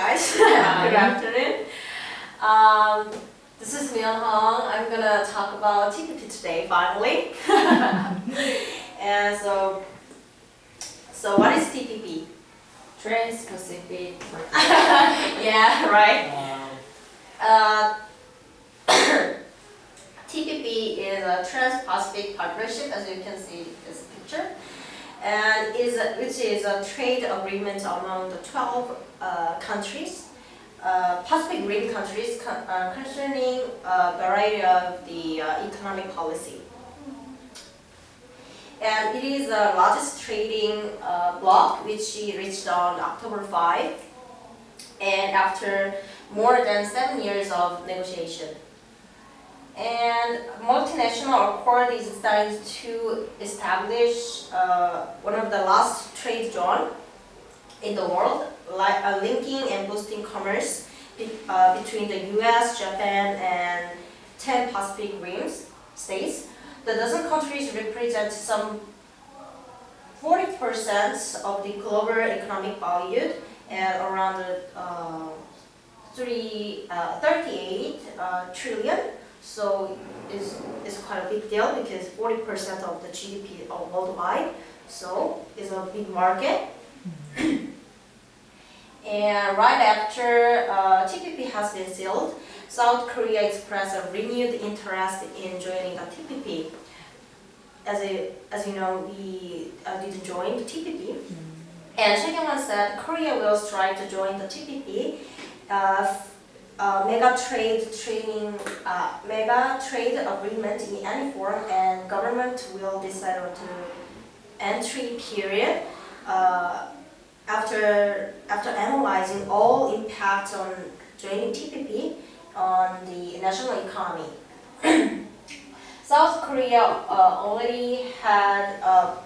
Hi guys. Good afternoon. Um, this is Myung Hong. I'm gonna talk about TPP today finally. and so, so what is TPP? Trans-Pacific yeah, right. Wow. Uh, TPP is a Trans-Pacific Partnership, as you can see in this picture, and is a, which is a trade agreement among the 12 uh, countries, uh, Pacific Rim countries con uh, concerning a variety of the uh, economic policy. And it is the largest trading uh, bloc, which she reached on October 5, and after more than seven years of negotiation. And multinational accord is designed to establish uh, one of the last trade zone in the world, like uh, linking and boosting commerce be, uh, between the U.S., Japan, and 10 Pacific Rims states. The dozen countries represent some 40% of the global economic value and around uh, three, uh, 38 uh, trillion. So it's, it's quite a big deal because 40% of the GDP worldwide. So it's a big market. and right after uh, TPP has been sealed, South Korea expressed a renewed interest in joining the TPP. As, a, as you know, we uh, didn't join the TPP. And Chae said Korea will strive to join the TPP. Uh, uh, mega trade trading, uh, mega trade agreement in any form, and government will decide on the entry period uh, after after analyzing all impacts on joining TPP on the national economy. South Korea uh, already had a,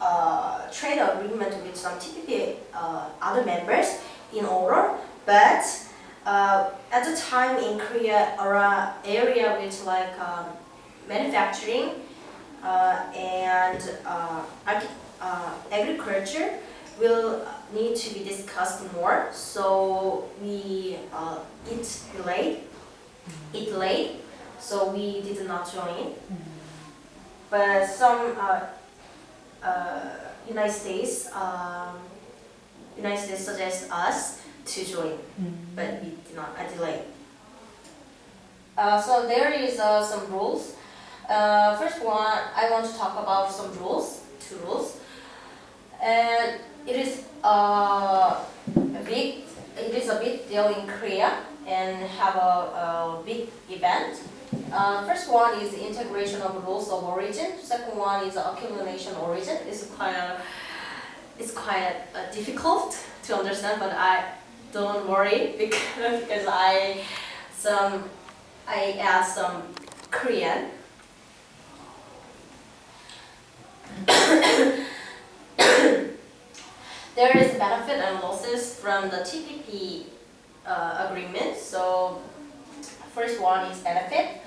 a, trade agreement with some TPP uh, other members in order, but uh, at the time in Korea, our area with like um, manufacturing uh, and uh, uh, agriculture will need to be discussed more. So we uh, it delayed, it delayed. So we did not join. But some United States, um, United States suggests us to join, but we did not, I delayed. Uh, so there is uh, some rules. Uh, first one, I want to talk about some rules, two rules. And it is uh, a big, it is a big deal in Korea and have a, a big event. Uh, first one is integration of rules of origin. Second one is accumulation origin. It's quite, it's quite uh, difficult to understand, but I don't worry because, because I some I add some Korean. there is benefit and losses from the TPP uh, agreement. So first one is benefit.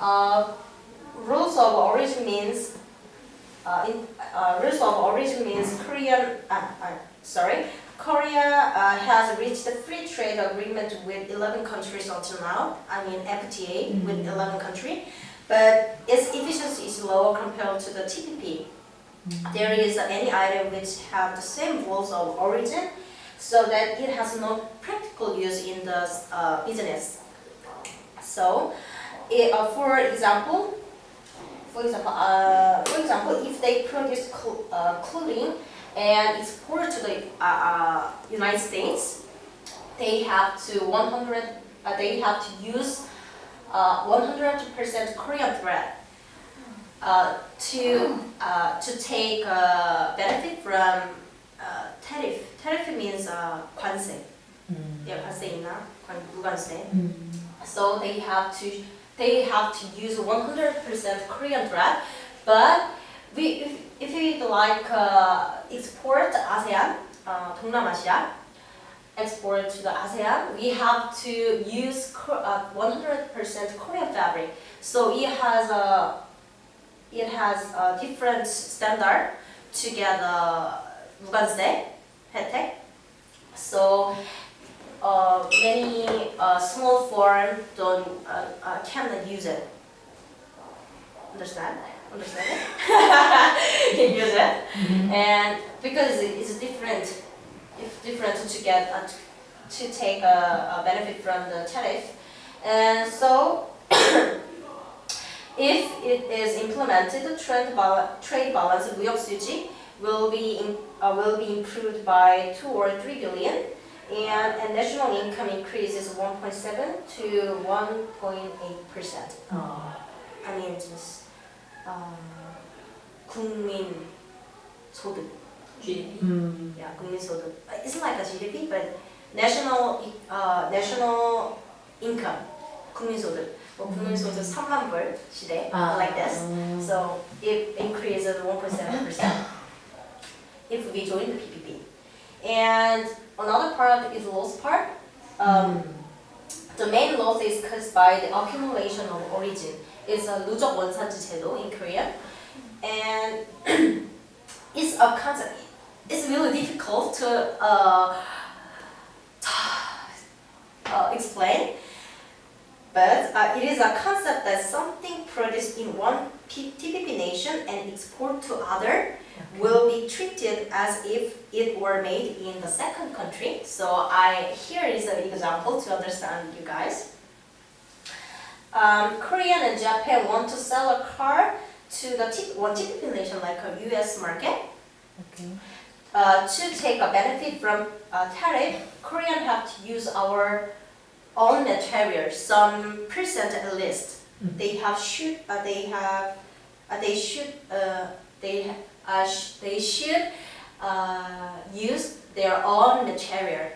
Uh, rules of origin means uh, in, uh, rules of origin means Korean. Uh, uh, sorry, Korea uh, has reached a free trade agreement with 11 countries until now. I mean FTA mm -hmm. with 11 countries, but its efficiency is lower compared to the TPP. Mm -hmm. There is any item which have the same rules of origin, so that it has no practical use in the uh, business. So, it, uh, for example, for example, uh, for example, if they produce cl uh, clothing and export to the uh, uh, United States, they have to 100, uh, they have to use 100% uh, Korean thread uh, to uh, to take benefit from tariff. Tariff means uh, 관세. Mm. Yeah, 관세이나 무관세. Mm. So they have to they have to use 100% Korean thread, but we, if, if we like uh, export ASEAN, uh, 동남아시아, export to the ASEAN, we have to use 100% uh, Korean fabric. So it has a it has a different standard to get the 무관세 혜택. So uh, many uh, small foreign don't uh, uh, cannot use it. Understand? understand it, can use it. Mm -hmm. And because it's different, it's different to get uh, a, to take a, a benefit from the tariff. And so, if it is implemented, trade, balance, trade balance of will be in, uh, will be improved by two or three billion. And, national income increases 1.7 to 1.8 percent. Oh. I mean, just uh, 국민 소득. GDP. 음. Yeah, 국민 소득. It's like a GDP, but national uh, national income. 국민 소득. 뭐 국민 소득 3만 불 시대 아. like this. So it increases 1.7% if we join the PPP. And another part is loss part. Um, The main loss is caused by the accumulation of origin. is a Lujok Wonsan Jichelo in Korean. And it's a concept, it's really difficult to uh, uh, explain. But uh, it is a concept that something produced in one TPP nation and exported to other okay. will be treated as if it were made in the second country. So I here is an example to understand you guys. Um, Korean and Japan want to sell a car to the T- one TPP nation like a U.S. market. Okay. Uh, to take a benefit from uh, tariff, Korean have to use our own material, some percent at least. Mhm. They have should uh, they have uh, they should uh, they uh, sh- they should uh, use their own material.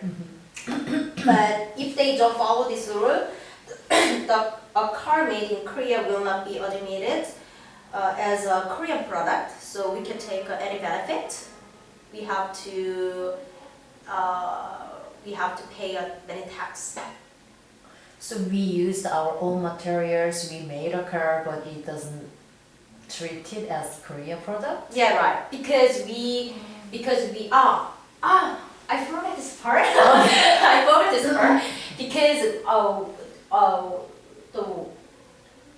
But if they don't follow this rule, the a car made in Korea will not be admitted uh, as a Korean product, so we can take uh, any benefit. We have to uh, we have to pay uh, many tax. So we used our own materials, we made a car, but it doesn't treat it as Korea product? Yeah, right. Because we because we ah ah I forgot this part. I forgot this part because oh oh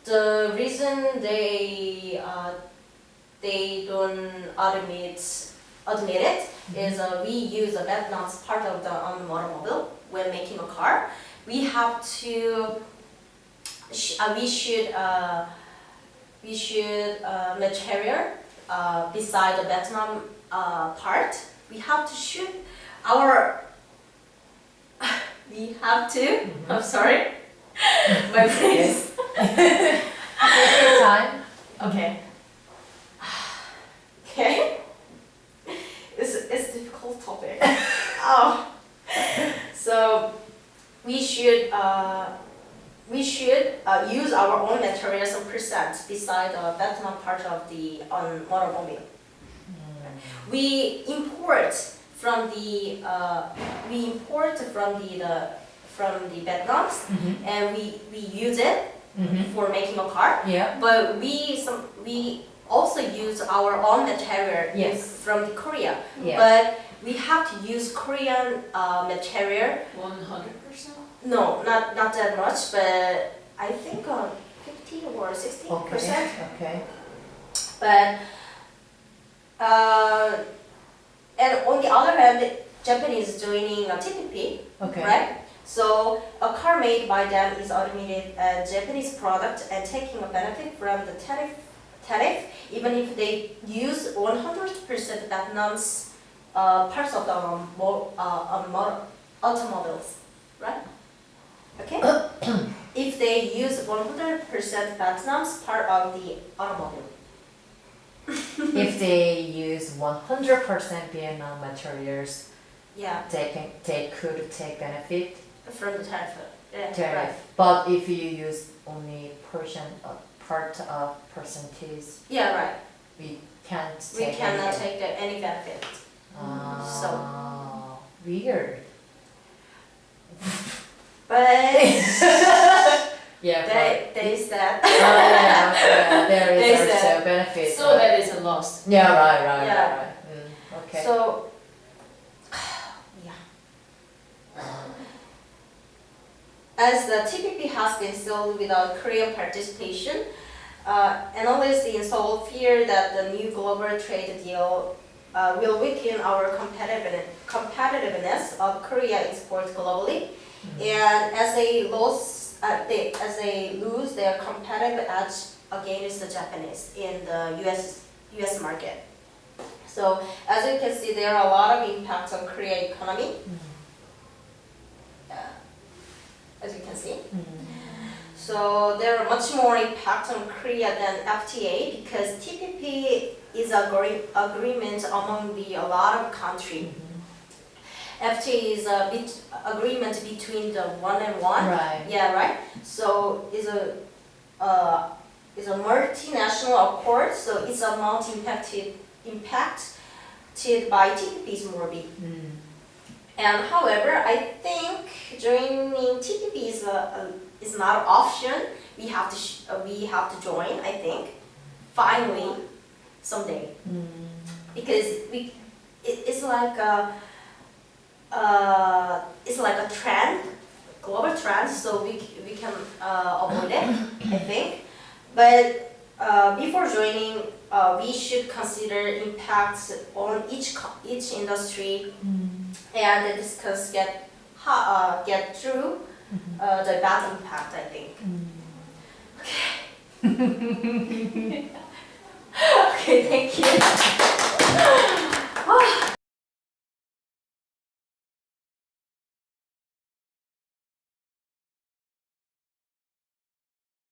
the reason they uh, they don't admit admit it is uh, we use a Vietnam's part of the the automobile when making a car. We have to sh- uh, we should uh, we should uh, material uh, beside the Vietnam uh, part. We have to shoot our. we have to. I'm sorry. My face. Take your time. Okay. Okay. It's it's a difficult topic. oh. So we should uh, we should uh, use our own materials and percent beside the Vietnam part of the on automobile. We import from the uh, we import from the, the from the Vietnams Mhm. and we, we use it Mhm. for making a car. Yeah. But we some we also use our own material Yes. from the Korea. Yeah. But we have to use Korean uh, material. One hundred percent. No, not not that much, but I think uh, fifty or sixty Okay. percent. Okay. But uh, and on the other hand, Japanese joining a TPP, Okay. right? So a car made by them is automated a Japanese product and taking a benefit from the tariff, tariff even if they use 100% Vietnam's uh, parts of the um, uh, mo- automobiles, right? Okay. if they use 100% Vietnam's part of the automobile. if they use 100% Vietnam materials, Yeah, they can they could take benefit from the tariff. Yeah, tariff. right. But if you use only portion of part of percentage, Yeah, right. we can't We cannot anything. take the, any benefit. So weird. But Yeah. they there is that. but- oh, yeah, yeah, there is There's also benefit. So right? that is a loss. yeah, right, right, Yeah. right, right. Mm, okay. So, as the TPP has been sold without Korean participation, uh, analysts in Seoul fear that the new global trade deal uh, will weaken our competitiveness, competitiveness of Korea export globally, and as they lose, uh, they, as they lose their competitive edge against the Japanese in the U.S. U.S. market. So as you can see, there are a lot of impacts on Korea economy. Uh, as you can see. So there are much more impact on Korea than FTA because TPP is a agree- agreement among the a lot of countries. FTA is a bit agreement between the one and one. Right. Yeah, right. So it's a uh, it's a multinational accord. So its amount impacted impacted by TPP is more big. Mm. And however, I think joining TPP is a, a is not an option. We have to sh- uh, we have to join. I think finally someday Mm. because we it, it's like a uh, it's like a trend, global trend. So we we can uh, avoid it. I think, but uh, before joining, uh, we should consider impacts on each each industry and discuss get how, uh, get through uh, the bad impact. I think. Okay, Okay, thank you.